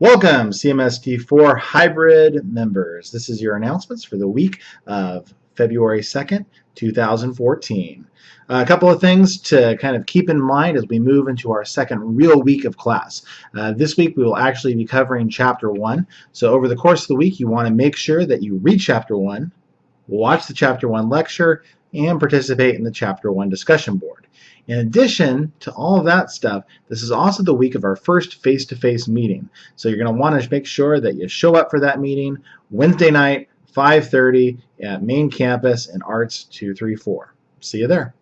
Welcome, CMST4 hybrid members. This is your announcements for the week of February 2nd, 2014. Uh, a couple of things to kind of keep in mind as we move into our second real week of class. Uh, this week we will actually be covering Chapter 1. So over the course of the week you want to make sure that you read Chapter 1, watch the Chapter 1 lecture, and participate in the Chapter 1 discussion board. In addition to all that stuff, this is also the week of our first face-to-face -face meeting. So you're going to want to make sure that you show up for that meeting Wednesday night, 5.30 at main campus in Arts 234. See you there.